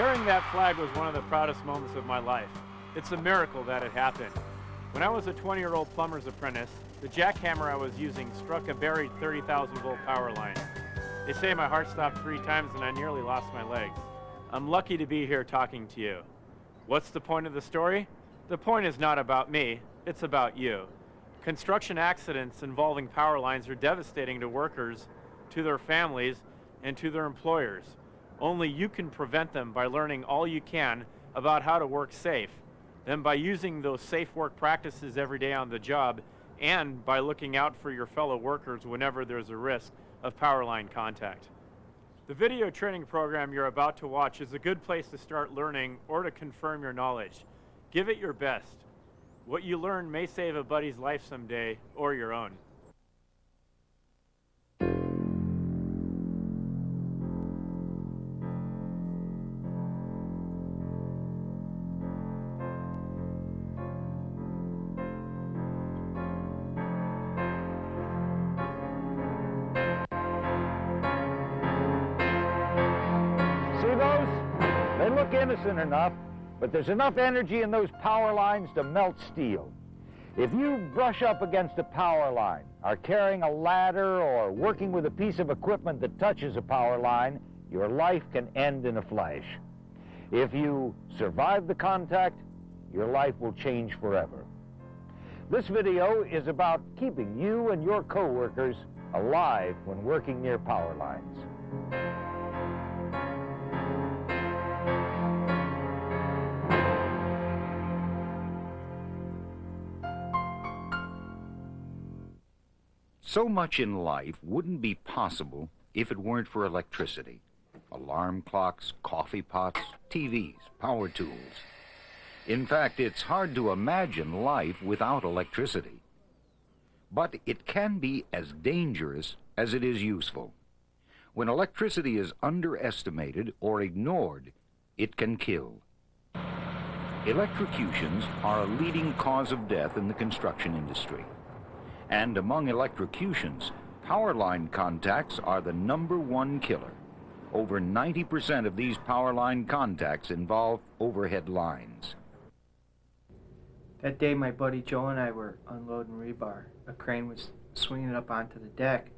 Carrying that flag was one of the proudest moments of my life. It's a miracle that it happened. When I was a 20-year-old plumber's apprentice, the jackhammer I was using struck a buried 30,000 volt power line. They say my heart stopped three times and I nearly lost my legs. I'm lucky to be here talking to you. What's the point of the story? The point is not about me, it's about you. Construction accidents involving power lines are devastating to workers, to their families, and to their employers. Only you can prevent them by learning all you can about how to work safe, then by using those safe work practices every day on the job, and by looking out for your fellow workers whenever there's a risk of power line contact. The video training program you're about to watch is a good place to start learning or to confirm your knowledge. Give it your best. What you learn may save a buddy's life someday, or your own. Look innocent enough, but there's enough energy in those power lines to melt steel. If you brush up against a power line, are carrying a ladder, or working with a piece of equipment that touches a power line, your life can end in a flash. If you survive the contact, your life will change forever. This video is about keeping you and your coworkers alive when working near power lines. So much in life wouldn't be possible if it weren't for electricity. Alarm clocks, coffee pots, TVs, power tools. In fact, it's hard to imagine life without electricity. But it can be as dangerous as it is useful. When electricity is underestimated or ignored, it can kill. Electrocutions are a leading cause of death in the construction industry. And among electrocutions, power line contacts are the number one killer. Over 90% of these power line contacts involve overhead lines. That day, my buddy Joe and I were unloading rebar. A crane was swinging it up onto the deck,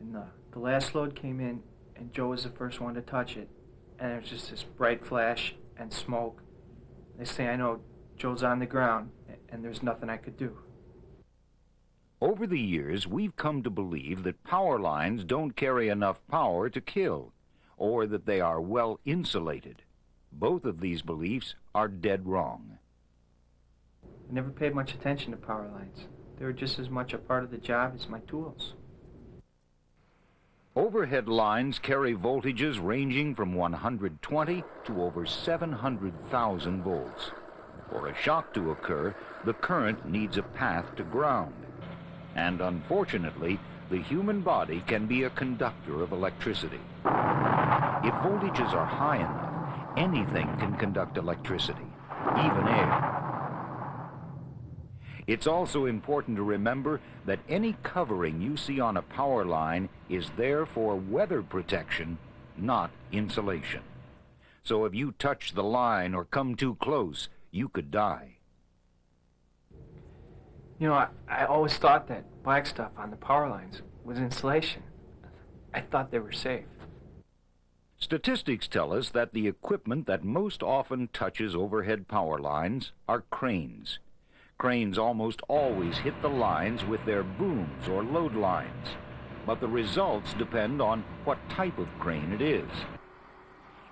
and the, the last load came in, and Joe was the first one to touch it. And there was just this bright flash and smoke. They say, I know Joe's on the ground, and there's nothing I could do. Over the years, we've come to believe that power lines don't carry enough power to kill, or that they are well insulated. Both of these beliefs are dead wrong. I never paid much attention to power lines. They were just as much a part of the job as my tools. Overhead lines carry voltages ranging from 120 to over 700,000 volts. For a shock to occur, the current needs a path to ground. And unfortunately, the human body can be a conductor of electricity. If voltages are high enough, anything can conduct electricity, even air. It's also important to remember that any covering you see on a power line is there for weather protection, not insulation. So if you touch the line or come too close, you could die. You know, I, I always thought that black stuff on the power lines was insulation. I thought they were safe. Statistics tell us that the equipment that most often touches overhead power lines are cranes. Cranes almost always hit the lines with their booms or load lines, but the results depend on what type of crane it is.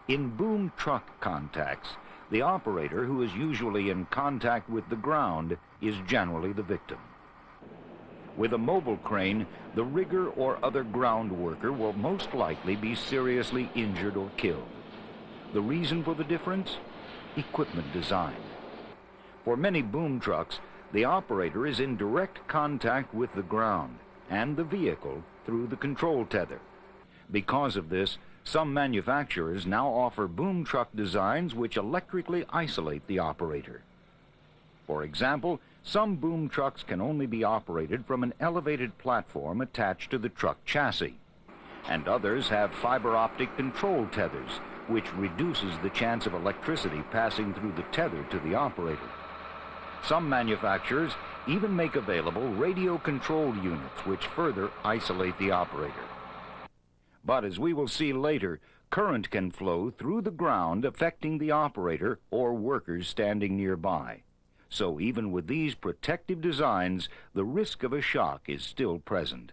In boom truck contacts, the operator, who is usually in contact with the ground, is generally the victim. With a mobile crane, the rigger or other ground worker will most likely be seriously injured or killed. The reason for the difference? Equipment design. For many boom trucks, the operator is in direct contact with the ground and the vehicle through the control tether. Because of this, some manufacturers now offer boom truck designs which electrically isolate the operator. For example, some boom trucks can only be operated from an elevated platform attached to the truck chassis. and others have fiber optic control tethers, which reduces the chance of electricity passing through the tether to the operator. Some manufacturers even make available radio control units which further isolate the operator. But as we will see later, current can flow through the ground affecting the operator or workers standing nearby. So even with these protective designs, the risk of a shock is still present.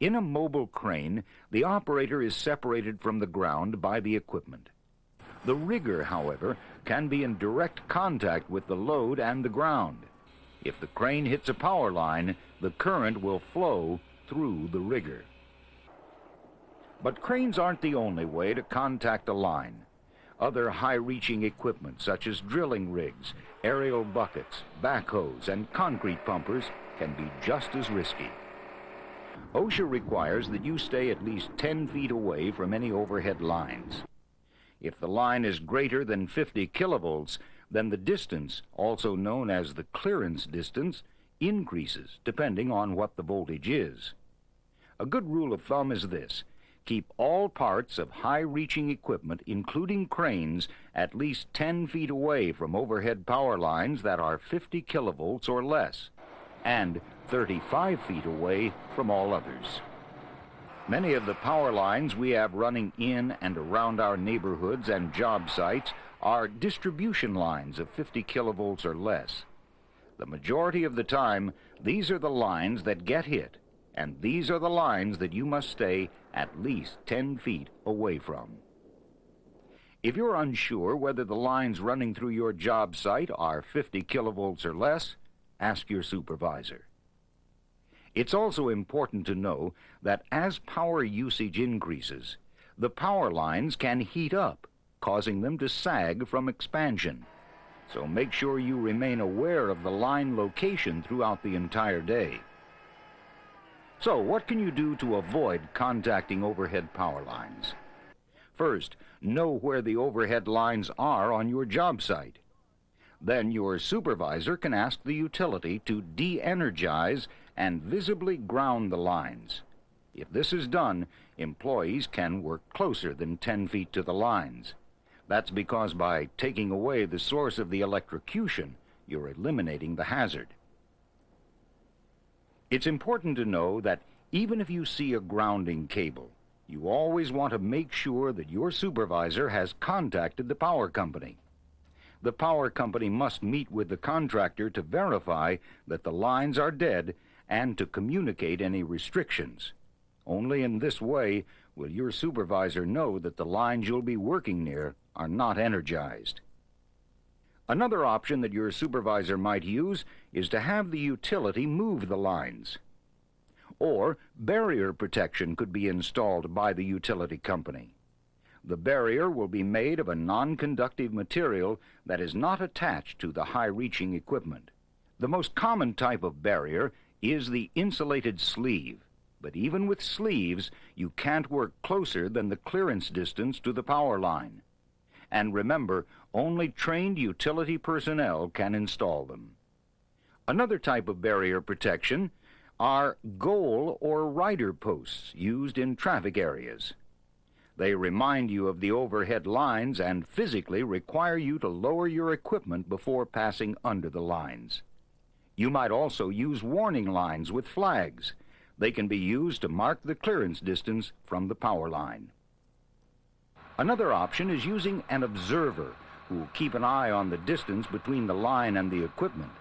In a mobile crane, the operator is separated from the ground by the equipment. The rigger, however, can be in direct contact with the load and the ground. If the crane hits a power line, the current will flow through the rigger. But cranes aren't the only way to contact a line. Other high-reaching equipment, such as drilling rigs, aerial buckets, backhoes, and concrete pumpers, can be just as risky. OSHA requires that you stay at least 10 feet away from any overhead lines. If the line is greater than 50 kilovolts, then the distance, also known as the clearance distance, increases depending on what the voltage is. A good rule of thumb is this. Keep all parts of high-reaching equipment, including cranes, at least 10 feet away from overhead power lines that are 50 kilovolts or less, and 35 feet away from all others. Many of the power lines we have running in and around our neighborhoods and job sites are distribution lines of 50 kilovolts or less. The majority of the time, these are the lines that get hit, and these are the lines that you must stay at least 10 feet away from. If you're unsure whether the lines running through your job site are 50 kilovolts or less, ask your supervisor. It's also important to know that as power usage increases, the power lines can heat up, causing them to sag from expansion. So make sure you remain aware of the line location throughout the entire day. So what can you do to avoid contacting overhead power lines? First, know where the overhead lines are on your job site. Then your supervisor can ask the utility to de-energize and visibly ground the lines. If this is done, employees can work closer than 10 feet to the lines. That's because by taking away the source of the electrocution, you're eliminating the hazard. It's important to know that even if you see a grounding cable, you always want to make sure that your supervisor has contacted the power company. The power company must meet with the contractor to verify that the lines are dead and to communicate any restrictions. Only in this way will your supervisor know that the lines you'll be working near are not energized. Another option that your supervisor might use is to have the utility move the lines. Or barrier protection could be installed by the utility company. The barrier will be made of a non-conductive material that is not attached to the high-reaching equipment. The most common type of barrier is the insulated sleeve, but even with sleeves, you can't work closer than the clearance distance to the power line. And remember, only trained utility personnel can install them. Another type of barrier protection are goal or rider posts used in traffic areas. They remind you of the overhead lines and physically require you to lower your equipment before passing under the lines. You might also use warning lines with flags. They can be used to mark the clearance distance from the power line. Another option is using an observer who will keep an eye on the distance between the line and the equipment.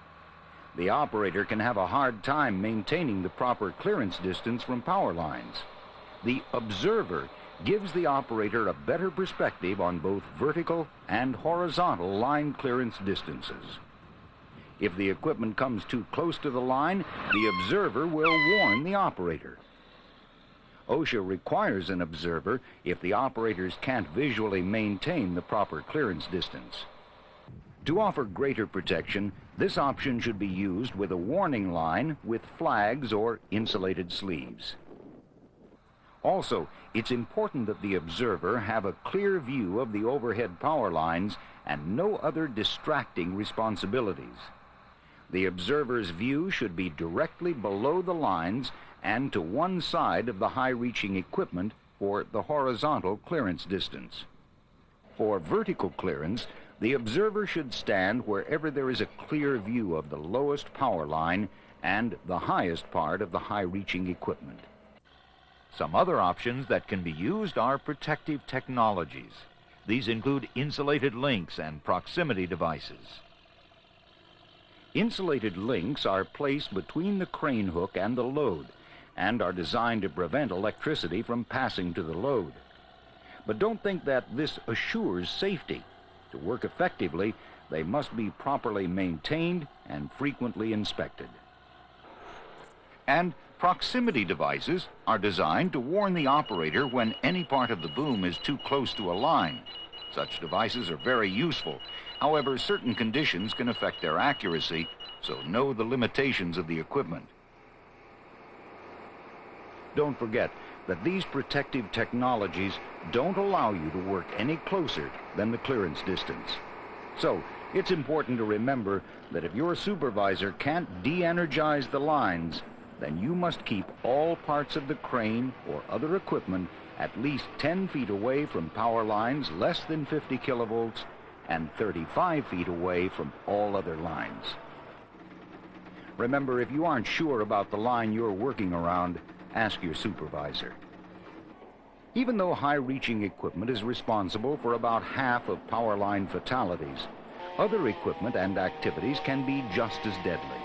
The operator can have a hard time maintaining the proper clearance distance from power lines. The observer gives the operator a better perspective on both vertical and horizontal line clearance distances. If the equipment comes too close to the line, the observer will warn the operator. OSHA requires an observer if the operators can't visually maintain the proper clearance distance. To offer greater protection, this option should be used with a warning line with flags or insulated sleeves. Also, it's important that the observer have a clear view of the overhead power lines and no other distracting responsibilities. The observer's view should be directly below the lines and to one side of the high-reaching equipment for the horizontal clearance distance. For vertical clearance, the observer should stand wherever there is a clear view of the lowest power line and the highest part of the high-reaching equipment. Some other options that can be used are protective technologies. These include insulated links and proximity devices. Insulated links are placed between the crane hook and the load and are designed to prevent electricity from passing to the load. But don't think that this assures safety. To work effectively, they must be properly maintained and frequently inspected. And proximity devices are designed to warn the operator when any part of the boom is too close to a line. Such devices are very useful. However, certain conditions can affect their accuracy, so know the limitations of the equipment. Don't forget that these protective technologies don't allow you to work any closer than the clearance distance. So, it's important to remember that if your supervisor can't de-energize the lines, then you must keep all parts of the crane or other equipment at least 10 feet away from power lines less than 50 kilovolts and 35 feet away from all other lines. Remember, if you aren't sure about the line you're working around, ask your supervisor. Even though high-reaching equipment is responsible for about half of power line fatalities, other equipment and activities can be just as deadly.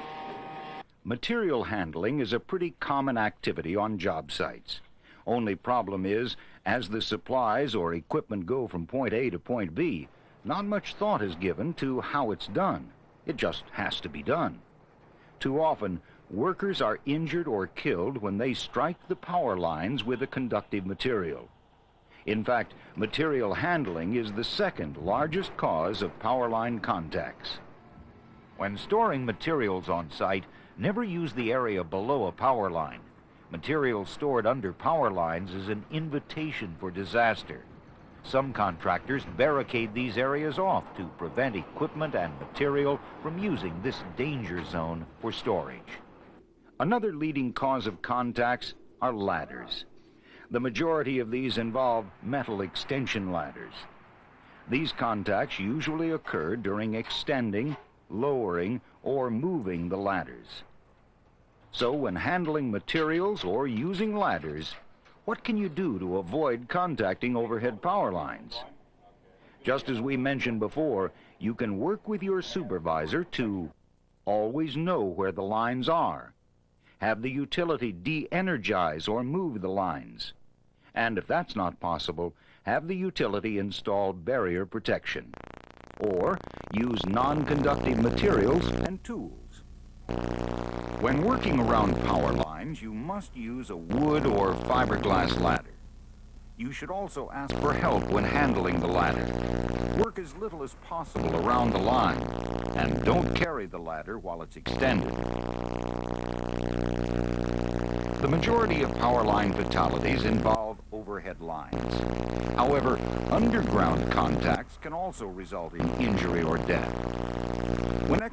Material handling is a pretty common activity on job sites. Only problem is, as the supplies or equipment go from point A to point B, not much thought is given to how it's done. It just has to be done. Too often, workers are injured or killed when they strike the power lines with a conductive material. In fact, material handling is the second largest cause of power line contacts. When storing materials on site, never use the area below a power line. Material stored under power lines is an invitation for disaster. Some contractors barricade these areas off to prevent equipment and material from using this danger zone for storage. Another leading cause of contacts are ladders. The majority of these involve metal extension ladders. These contacts usually occur during extending, lowering, or moving the ladders. So when handling materials or using ladders, what can you do to avoid contacting overhead power lines? Just as we mentioned before, you can work with your supervisor to always know where the lines are, have the utility de-energize or move the lines, and if that's not possible, have the utility install barrier protection, or use non-conductive materials and tools. When working around power lines, you must use a wood or fiberglass ladder. You should also ask for help when handling the ladder. Work as little as possible around the line, and don't carry the ladder while it's extended. The majority of power line fatalities involve overhead lines. However, underground contacts can also result in injury or death.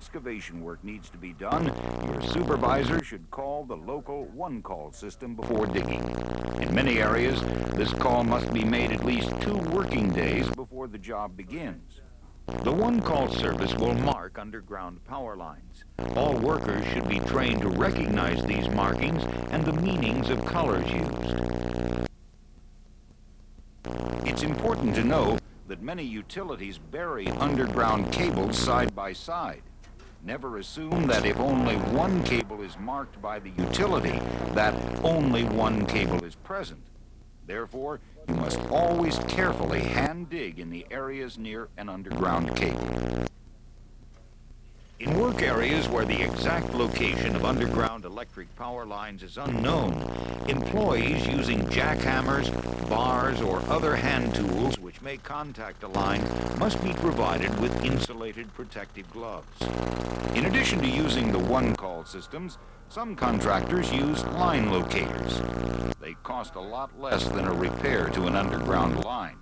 Excavation work needs to be done, your supervisor should call the local one-call system before digging. In many areas, this call must be made at least two working days before the job begins. The one-call service will mark underground power lines. All workers should be trained to recognize these markings and the meanings of colors used. It's important to know that many utilities bury underground cables side by side. Never assume that if only one cable is marked by the utility, that only one cable is present. Therefore, you must always carefully hand dig in the areas near an underground cable. In work areas where the exact location of underground electric power lines is unknown, employees using jackhammers, bars, or other hand tools which may contact a line must be provided with insulated protective gloves. In addition to using the one-call systems, some contractors use line locators. They cost a lot less than a repair to an underground line.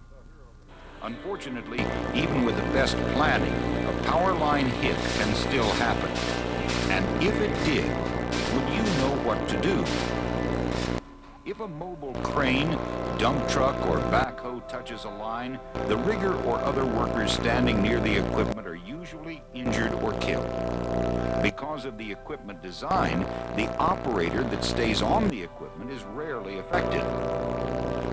Unfortunately, even with the best planning, a power line hit can still happen. And if it did, would you know what to do? If a mobile crane, dump truck, or touches a line, the rigger or other workers standing near the equipment are usually injured or killed. Because of the equipment design, the operator that stays on the equipment is rarely affected.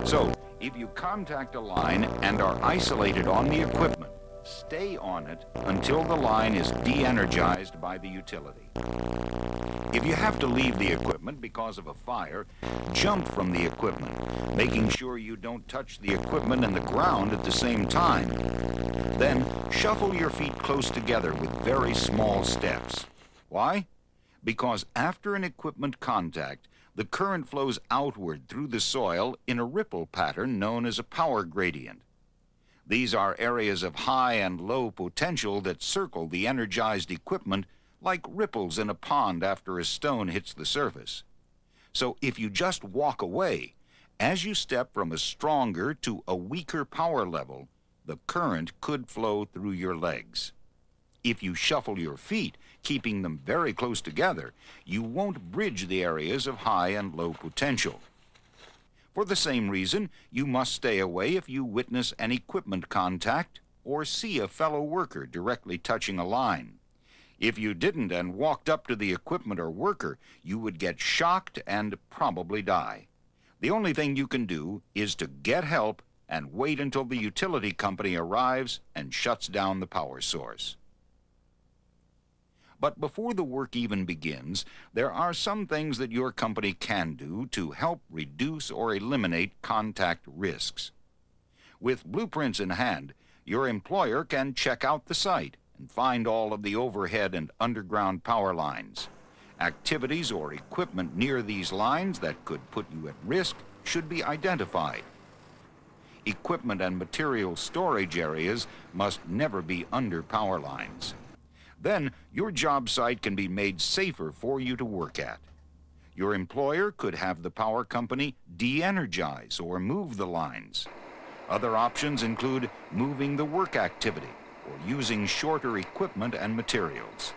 So, if you contact a line and are isolated on the equipment, stay on it until the line is de-energized by the utility. If you have to leave the equipment because of a fire, jump from the equipment, making sure you don't touch the equipment and the ground at the same time. Then shuffle your feet close together with very small steps. Why? Because after an equipment contact, the current flows outward through the soil in a ripple pattern known as a power gradient. These are areas of high and low potential that circle the energized equipment like ripples in a pond after a stone hits the surface. So if you just walk away, as you step from a stronger to a weaker power level, the current could flow through your legs. If you shuffle your feet, keeping them very close together, you won't bridge the areas of high and low potential. For the same reason, you must stay away if you witness an equipment contact or see a fellow worker directly touching a line. If you didn't and walked up to the equipment or worker, you would get shocked and probably die. The only thing you can do is to get help and wait until the utility company arrives and shuts down the power source. But before the work even begins, there are some things that your company can do to help reduce or eliminate contact risks. With blueprints in hand, your employer can check out the site and find all of the overhead and underground power lines. Activities or equipment near these lines that could put you at risk should be identified. Equipment and material storage areas must never be under power lines. Then your job site can be made safer for you to work at. Your employer could have the power company de-energize or move the lines. Other options include moving the work activity or using shorter equipment and materials.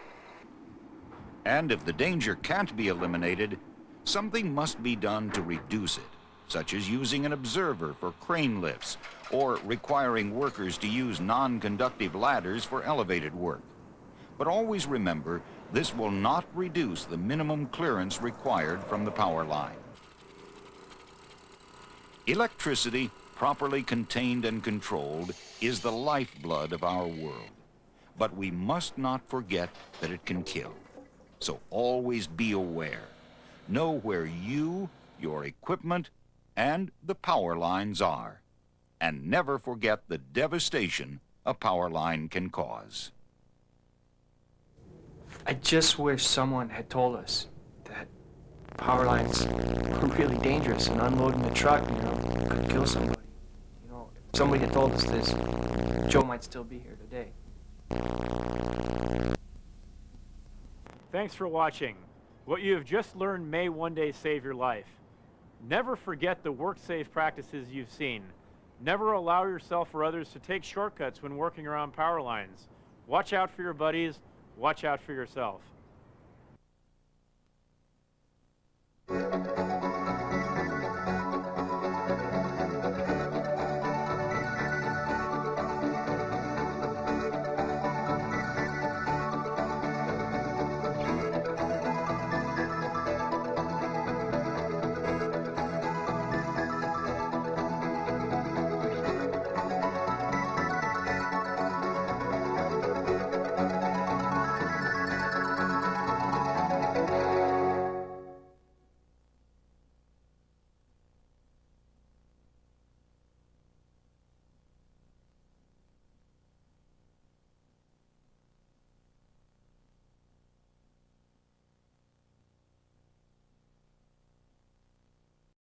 And if the danger can't be eliminated, something must be done to reduce it, such as using an observer for crane lifts or requiring workers to use non-conductive ladders for elevated work. But always remember, this will not reduce the minimum clearance required from the power line. Electricity, properly contained and controlled, is the lifeblood of our world. But we must not forget that it can kill. So always be aware. Know where you, your equipment, and the power lines are. And never forget the devastation a power line can cause. I just wish someone had told us that power lines were really dangerous and unloading the truck, you know, could kill somebody. You know, if somebody had told us this, Joe might still be here today. Thanks for watching. What you have just learned may one day save your life. Never forget the work-safe practices you've seen. Never allow yourself or others to take shortcuts when working around power lines. Watch out for your buddies watch out for yourself.